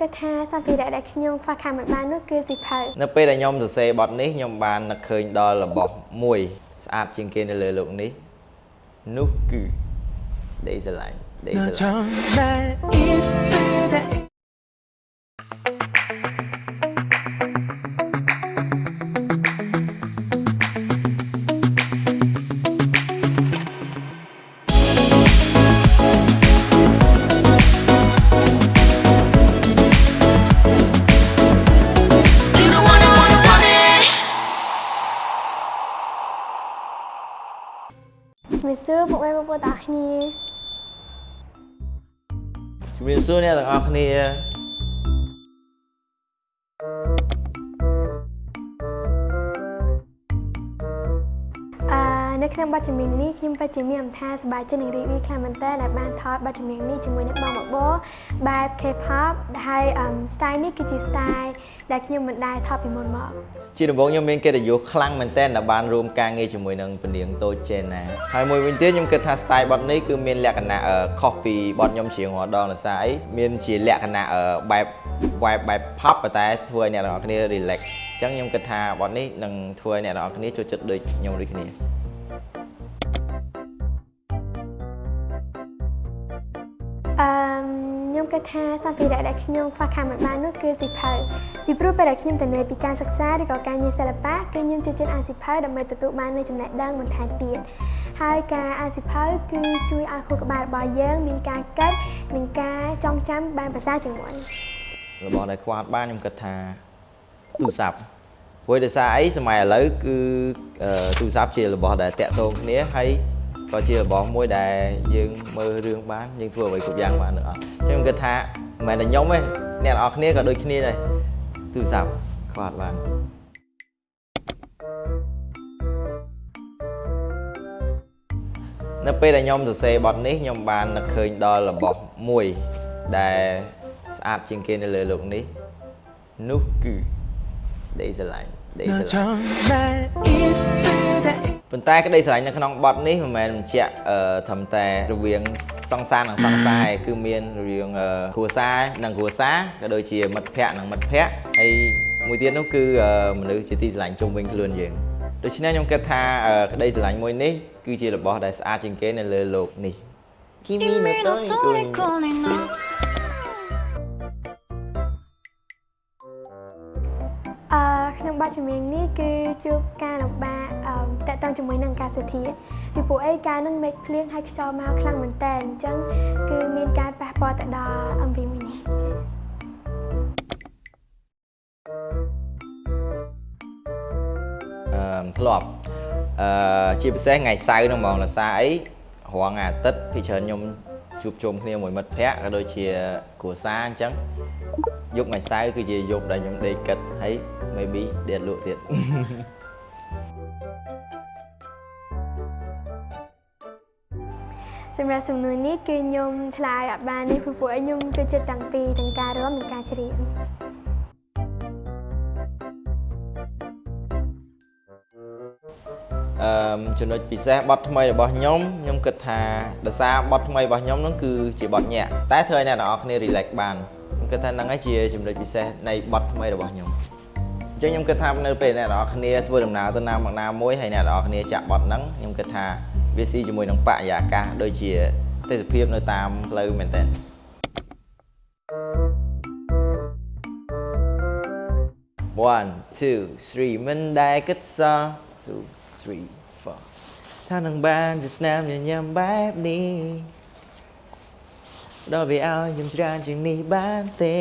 គិតថាសម្ភារៈដែលខ្ញុំខ្វះខាតមិនបាននោះគឺស៊ីផៅនៅពេលដែលខ្ញុំសរសេរបទនេះខ្ញុំបាននឹកឃើញដល់របស់មួយស្អាតជាងគេនៅលើโลกនេះនោះគឺដេកស្រឡាញ់ដេកស្រឡាញ់ ជំរាបសួរពុកម៉ែបងប្អូនទាំងអស់គ្នាជំរាបសួរអ្នកទាំងអស់គ្នា នៅក្នុងបទចម្រៀងនេះខ្ញុំពិតជាមានអត្ថន័យសប្បាយចិត្តនិងរីករាយខ្លាំងមែនទែនដែលបានថតបទចម្រៀងនេះជាមួយនឹងបងបបោបែប K-pop ហើយ style នេះគឺជា style ដែលខ្ញុំមិនដែលថតពីមុនមកជាដំបូងខ្ញុំមានកិត្តិយសខ្លាំងមែនទែនដែលបានរួមការងារជាមួយនឹងពនាងតូចចេណាហើយមួយវិញទៀតខ្ញុំគិតថា style បទនេះគឺមានលក្ខណៈខុសពីបទខ្ញុំច្រៀងរាល់ដងដោយសារអីមានជាលក្ខណៈបែប vibe បែប pop ប៉ុន្តែធ្វើឲ្យអ្នកទាំងអស់គ្នា relax អញ្ចឹងខ្ញុំគិតថាបទនេះនឹងធ្វើឲ្យអ្នកទាំងអស់គ្នាចូលចិត្តដូចខ្ញុំដូចគ្នា ខ្ញុំគិតថាសម្ភារៈដែលខ្ញុំខ្វះខាតមិនបាននោះគឺស៊ីផៅពីព្រោះពេលដែលខ្ញុំទៅនៅពីការសិក្សាឬក៏ការងារសិល្បៈគឺខ្ញុំចូលចិត្តអានស៊ីផៅដើម្បីទទួលបាននូវចំណេះដឹងបន្ថែមទៀតហើយការអានស៊ីផៅគឺជួយឲ្យខួរក្បាលរបស់យើងមានការគិតនិងការចងចាំបានភាសាជាងមុនរបស់ដែលខ្វះបានខ្ញុំគិតថាទូរស័ព្ទព្រោះដោយសារអីសម័យឥឡូវគឺទូរស័ព្ទជារបស់ដែលតាក់ទងគ្នាហើយ ក៏ជារបស់មួយដែលយើងមើលរឿងបានយើងធ្វើអ្វីគ្រប់យ៉ាងបានទាំងអស់អញ្ចឹងខ្ញុំគិតថាមិនមែនតែខ្ញុំទេអ្នកនរគ្នាក៏ដូចគ្នាដែរទូរស័ព្ទខ្វះបាននៅពេលដែលខ្ញុំសរសេរបទនេះខ្ញុំបាននឹកឃើញដល់របស់មួយដែលស្អាតជាងគេនៅលើโลกនេះនោះគឺដេកស្រឡាញ់ដេកស្រឡាញ់ ប៉ុន្តែក្តីស្រឡាញ់នៅក្នុងបទនេះមិនមែនបញ្ជាក់ត្រឹមតែរវាងសង្សារនិងសង្សារគឺមានរវាងគ្រួសារនិងគ្រួសារក៏ដូចជាមិត្តភ័ក្តិនិងមិត្តភ័ក្តិហើយមួយទៀតនោះគឺមនុស្សជាទីស្រឡាញ់ជុំវិញខ្លួនយើងដូច្នេះខ្ញុំគិតថាក្តីស្រឡាញ់មួយនេះគឺជារបស់ដែលស្អាតជាងគេនៅលើโลกនេះ Kimi no Tori បទចម្រៀងនេះគឺជួបការលំបាកតកតងជាមួយនឹងអាកាសធាតុពីព្រោះអីការនឹងមេឃភ្លៀងហើយខ្យល់មកខ្លាំងមែនតើអញ្ចឹងគឺមានការប៉ះពាល់ទៅដល់ MV មួយនេះអឺធ្លាប់អឺជាពិសេសថ្ងៃសៅរ៍ហ្នឹងហ្មងលសាអីរងអាទិត្យពីច្រើនខ្ញុំជួបជុំគ្នាមួយមិត្តភ័ក្តិក៏ដូចជាគ្រួសារអញ្ចឹងយប់ថ្ងៃសៅរ៍គឺជាយប់ដែលខ្ញុំដេកគិតហើយ maybe ដេកលក់ទៀតសម្រាប់សំណួរនេះគឺខ្ញុំឆ្លើយអត់បាននេះព្រោះពួកខ្ញុំចូលចិត្តទាំងពីរទាំងការរាំនិងការច្រៀងអឺចំណុចពិសេសបទថ្មីរបស់ខ្ញុំខ្ញុំគិតថាដោយសារបទថ្មីរបស់ខ្ញុំហ្នឹងគឺជាបទញាក់តែធ្វើឲ្យអ្នកទាំងអស់គ្នា relax បានខ្ញុំគិតថាហ្នឹងហើយជាចំណុចពិសេសនៃបទថ្មីរបស់ខ្ញុំ អញ្ចឹងខ្ញុំគិតថានៅពេលអ្នកនរគ្នាធ្វើដំណើរទៅណាមកណាមួយហើយអ្នកនរគ្នាចាក់បត់ហ្នឹងខ្ញុំគិតថាវាស៊ីជាមួយនឹងបរិយាកាសដូចជាទេសភាពនៅតាមផ្លូវមែនតើ1 2 3មិនដែលគិតសោះ2 3 4ថានឹងបានជាស្នាមញញឹមបែបនេះដល់វាឲ្យខ្ញុំច្រើនជាងនេះបានទេ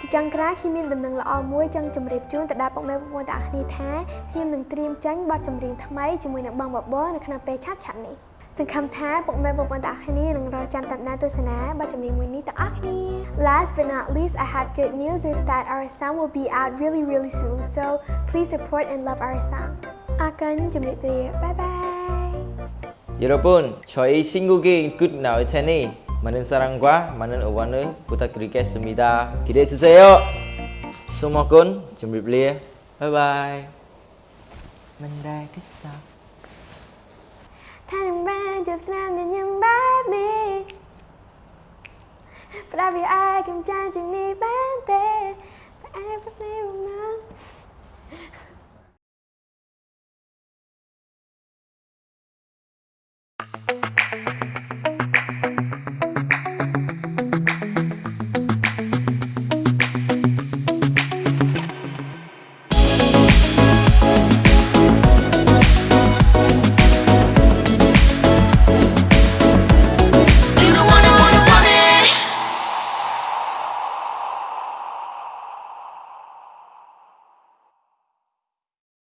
ជាចុងក្រោយខ្ញុំមានដំណឹងល្អមួយចង់ជម្រាបជូនទៅដល់ពុកម៉ែបងប្អូនទាំងអស់គ្នាថាខ្ញុំនឹងត្រៀមចេញបទចម្រៀងថ្មីជាមួយនឹងបងបបរនៅក្នុងពេលឆាប់ឆាប់នេះសង្ឃឹមថាពុកម៉ែបងប្អូនទាំងអស់គ្នានឹងរងចាំតាមដានទស្សនាបទចម្រៀងមួយនេះទាំងអស់គ្នា Last but not least I have good news is that our song will be out really really soon so please support and love our song អរគុណជំរាបលា Bye bye 여러분 저희 신곡인 Good Now Tenny 많은 사랑과 많은 응원을 부탁드리겠습니 다. 기대해 주세 요. 수목군 준비블리 바이바 이. 만날 그사 사랑만 접수하면 영반이 But I be I can change in me band there But I believe I'm not